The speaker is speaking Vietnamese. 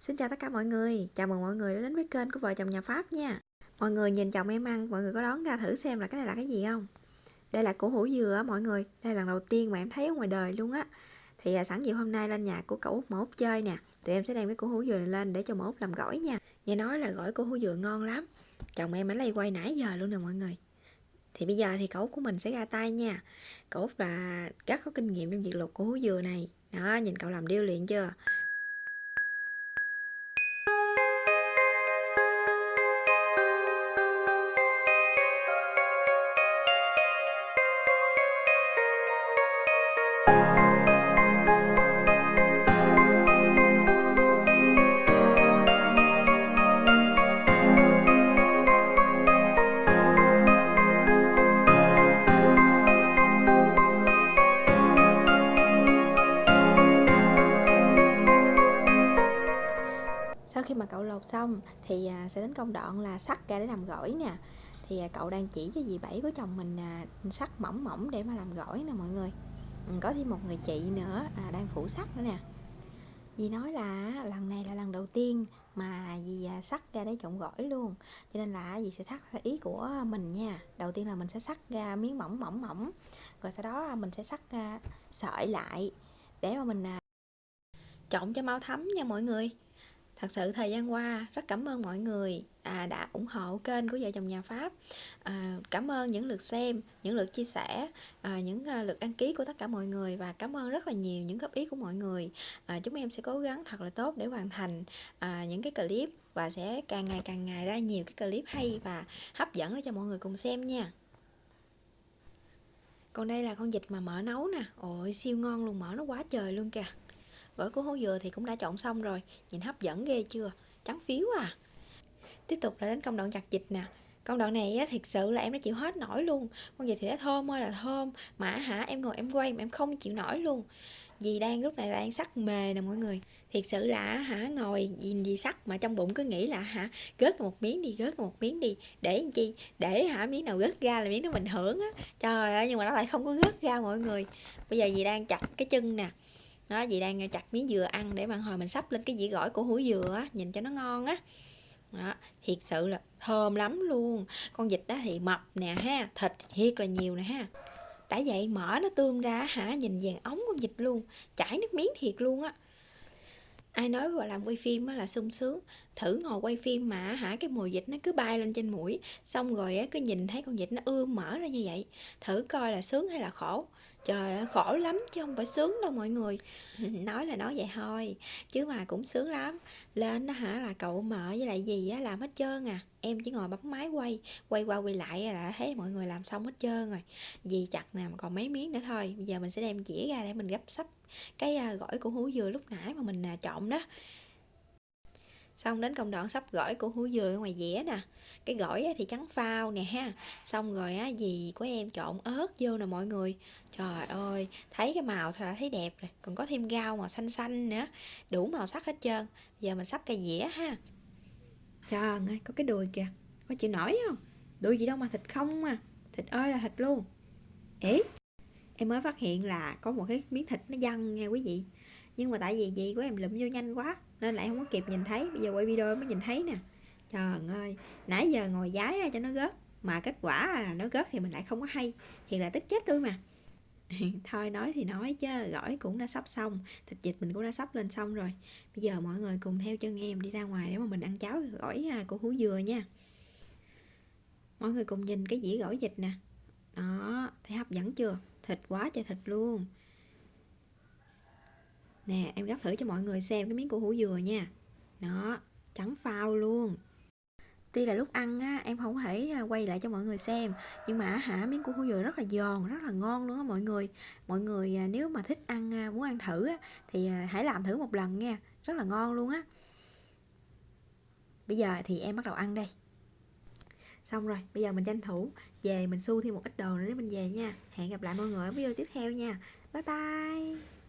Xin chào tất cả mọi người, chào mừng mọi người đã đến với kênh của vợ chồng nhà Pháp nha. Mọi người nhìn chồng em ăn, mọi người có đoán ra thử xem là cái này là cái gì không? Đây là củ hủ dừa á mọi người, đây là lần đầu tiên mà em thấy ở ngoài đời luôn á. Thì à, sẵn dịp hôm nay lên nhà của cậu Út mà Út chơi nè. Tụi em sẽ đem cái củ hủ dừa này lên để cho mà Út làm gỏi nha. Nghe nói là gỏi củ hủ dừa ngon lắm. Chồng em ở lay quay nãy giờ luôn nè mọi người. Thì bây giờ thì cậu của mình sẽ ra tay nha. Cậu Út là rất có kinh nghiệm trong việc luộc củ hủ dừa này. Đó, nhìn cậu làm điêu luyện chưa? Cậu lột xong thì à, sẽ đến công đoạn là sắc ra để làm gỏi nè. Thì à, cậu đang chỉ cho dì bảy của chồng mình à, sắt sắc mỏng mỏng để mà làm gỏi nè mọi người. Ừ, có thêm một người chị nữa à, đang phủ sắc nữa nè. Dì nói là lần này là lần đầu tiên mà dì sắc ra để trộn gỏi luôn. Cho nên là dì sẽ thắt theo ý của mình nha. Đầu tiên là mình sẽ sắc ra miếng mỏng mỏng mỏng rồi sau đó mình sẽ sắc sợi lại để mà mình trộn cho mau thấm nha mọi người thật sự thời gian qua rất cảm ơn mọi người. À, đã ủng hộ kênh của vợ chồng nhà pháp. À, cảm ơn những lượt xem những lượt chia sẻ à, những uh, lượt đăng ký của tất cả mọi người và cảm ơn rất là nhiều những góp ý của mọi người. À, chúng em sẽ cố gắng thật là tốt để hoàn thành à, những cái clip và sẽ càng ngày càng ngày ra nhiều cái clip hay và hấp dẫn để cho mọi người cùng xem nha. Còn đây là con vịt mà mỡ nấu nè. Ôi siêu ngon luôn mỡ nó quá trời luôn kìa gỏi của hố dừa thì cũng đã chọn xong rồi. Nhìn hấp dẫn ghê chưa? Trắng phiếu à. Tiếp tục là đến công đoạn chặt dịch nè. Công đoạn này á, thiệt sự là em đã chịu hết nổi luôn. Con vịt thì đã thơm ơi là thơm. Mà hả em ngồi em quay mà em không chịu nổi luôn. Vì đang lúc này đang sắc mề nè mọi người. Thiệt sự là hả ngồi nhìn gì sắc mà trong bụng cứ nghĩ là hả gớt một miếng đi gớt một miếng đi. Để làm chi? Để hả miếng nào gớt ra là miếng đó mình hưởng á. Trời ơi nhưng mà nó lại không có gớt ra mọi người. Bây giờ dì đang chặt cái chân nè nó chị đang chặt miếng dừa ăn để mà hồi mình sắp lên cái dĩa gỏi của hủ dừa á nhìn cho nó ngon á. Đó, thiệt sự là thơm lắm luôn. Con vịt đó thì mập nè ha thịt thiệt là nhiều nè ha. Đã vậy mở nó tươm ra hả nhìn vàng ống con vịt luôn chảy nước miếng thiệt luôn á. Ai nói vào làm quay phim là sung sướng thử ngồi quay phim mà, hả? Cái mùi dịch nó cứ bay lên trên mũi, xong rồi á, cứ nhìn thấy con dịch nó ươm, mở ra như vậy. Thử coi là sướng hay là khổ. Trời ơi, khổ lắm chứ không phải sướng đâu mọi người. Nói là nói vậy thôi, chứ mà cũng sướng lắm. Lên đó hả, là cậu mở với lại gì á, làm hết trơn à. Em chỉ ngồi bấm máy quay quay qua quay lại là thấy mọi người làm xong hết trơn rồi. Gì chặt nè còn mấy miếng nữa thôi. Bây giờ mình sẽ đem dĩa ra để mình gấp sắp cái à, gỏi của hú dừa lúc nãy mà mình à, trộn đó xong đến công đoạn sắp gỏi của hú dừa ở ngoài dĩa nè. Cái gỏi thì trắng phao nè ha. Xong rồi á gì của em trộn ớt vô nè mọi người. Trời ơi, thấy cái màu thì thấy đẹp rồi. Còn có thêm rau màu xanh xanh nữa. Đủ màu sắc hết trơn. Giờ mình sắp cây dĩa ha. Trời ơi, có cái đùi kìa. Có chịu nổi không? Đùi gì đâu mà thịt không mà thịt ơi là thịt luôn. Ế em mới phát hiện là có một cái miếng thịt nó văng nha quý vị nhưng mà tại vì gì của em lụm vô nhanh quá, nên lại không có kịp nhìn thấy. Bây giờ quay video mới nhìn thấy nè. Trời ơi, nãy giờ ngồi giái cho nó gớt, mà kết quả là nó gớt thì mình lại không có hay. Thì là tức chết tôi mà. Thôi nói thì nói chứ, gỏi cũng đã sắp xong, thịt vịt mình cũng đã sắp lên xong rồi. Bây giờ mọi người cùng theo chân em đi ra ngoài để mà mình ăn cháo gỏi à, của hú dừa nha. Mọi người cùng nhìn cái dĩa gỏi vịt nè. Đó, thấy hấp dẫn chưa? Thịt quá trời thịt luôn nè em gắp thử cho mọi người xem cái miếng củ hủ dừa nha. Nó trắng phao luôn. Tuy là lúc ăn á, em không thể à, quay lại cho mọi người xem nhưng mà hả miếng củ hủ dừa rất là giòn rất là ngon luôn á mọi người. Mọi người à, nếu mà thích ăn à, muốn ăn thử á, thì hãy làm thử một lần nha rất là ngon luôn á. Bây giờ thì em bắt đầu ăn đây. Xong rồi bây giờ mình tranh thủ về mình su thêm một ít đồ nữa để mình về nha. Hẹn gặp lại mọi người ở video tiếp theo nha. Bye bye.